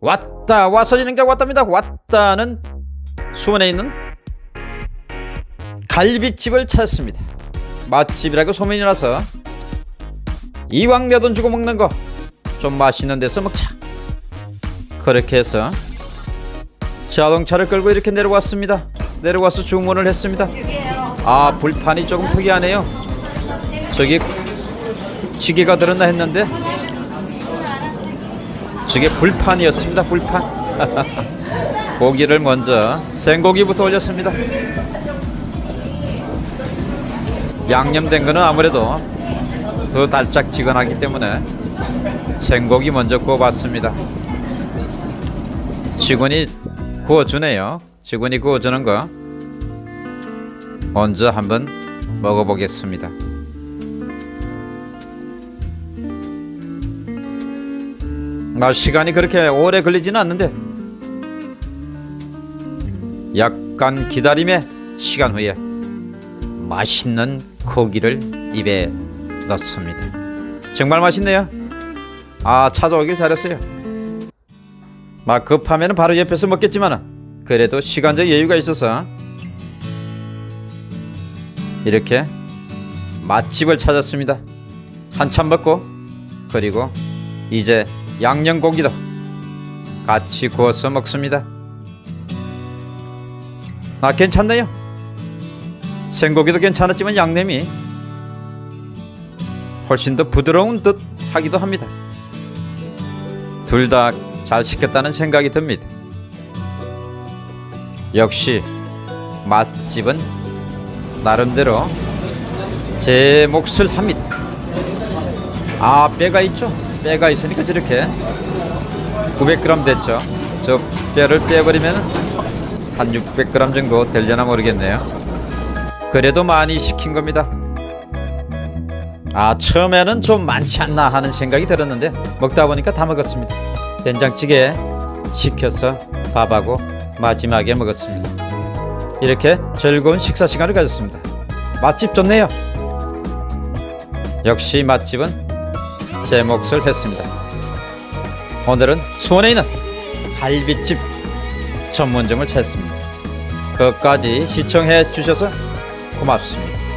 왔다 와서지는 게 왔답니다. 왔다는 수원에 있는 갈비집을 찾습니다. 맛집이라고 소문이 나서 이왕 내 돈 주고 먹는 거 좀 맛있는 데서 먹자. 그렇게 해서 자동차를 끌고 이렇게 내려왔습니다. 내려와서 주문을 했습니다. 아 불판이 조금 특이하네요. 저기 지게가 들었나 했는데 저게 불판이었습니다 불판. 고기를 먼저 생고기부터 올렸습니다. 양념된 거는 아무래도 더 달짝지근하기 때문에 생고기 먼저 구워봤습니다. 직원이 구워주네요. 직원이 구워주는 거 먼저 한번 먹어보겠습니다 아, 시간이 그렇게 오래 걸리지는 않는데 약간 기다림의 시간 후에 맛있는 고기를 입에 넣습니다. 정말 맛있네요. 아 찾아오길 잘했어요. 막 급하면 바로 옆에서 먹겠지만 그래도 시간적 여유가 있어서 이렇게 맛집을 찾았습니다. 한참 먹고 그리고 이제 양념고기도 같이 구워서 먹습니다. 아 괜찮네요. 생고기도 괜찮았지만 양념이 훨씬 더 부드러운 듯 하기도 합니다. 둘 다 잘 시켰다는 생각이 듭니다. 역시 맛집은 나름대로 제 몫을 합니다. 아 뼈가 있죠? 뼈가 있으니까 저렇게 900g 됐죠. 저 뼈를 떼버리면 한 600g 정도 되려나 모르겠네요. 그래도 많이 시킨 겁니다. 아 처음에는 좀 많지 않나 하는 생각이 들었는데 먹다 보니까 다 먹었습니다. 된장찌개 시켜서 밥하고 마지막에 먹었습니다. 이렇게 즐거운 식사 시간을 가졌습니다. 맛집 좋네요. 역시 맛집은 제 몫을 했습니다. 오늘은 수원에 있는 갈비집 전문점을 찾습니다. 끝까지 시청해 주셔서 고맙습니다.